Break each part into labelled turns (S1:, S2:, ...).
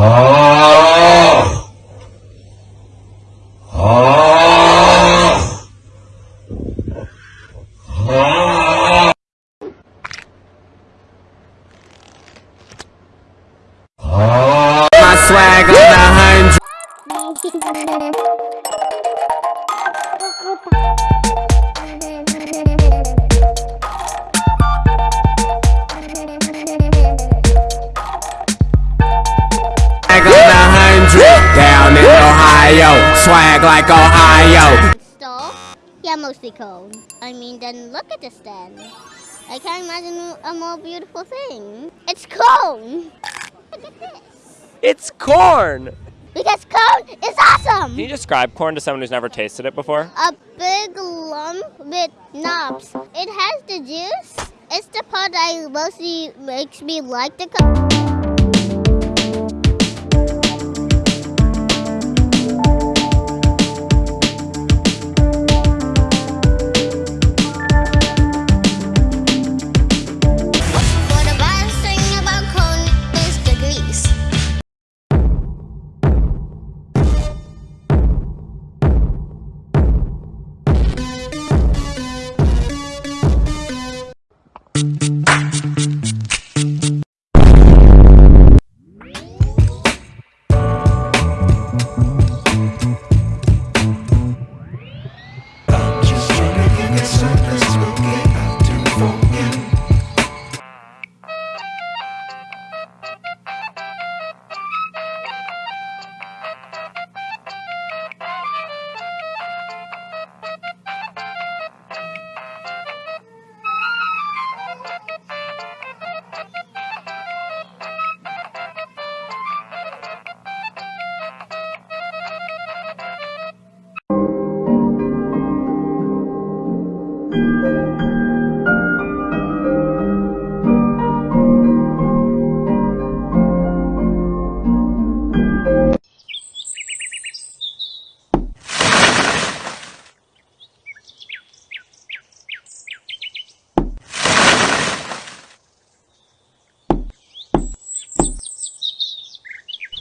S1: My swag on a hundred. Swag on a hundred. Down in Ohio. Swag like Ohio.
S2: Stall? Yeah, mostly cold. I mean, then look at this then. I can't imagine a more beautiful thing. It's cone! Look at this.
S3: It's corn!
S2: Because cone is awesome!
S3: Can you describe corn to someone who's never tasted it before?
S2: A big lump with knobs. It has the juice. It's the part that mostly makes me like the cone.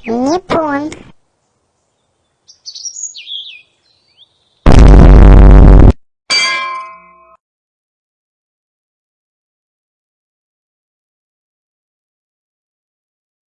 S2: не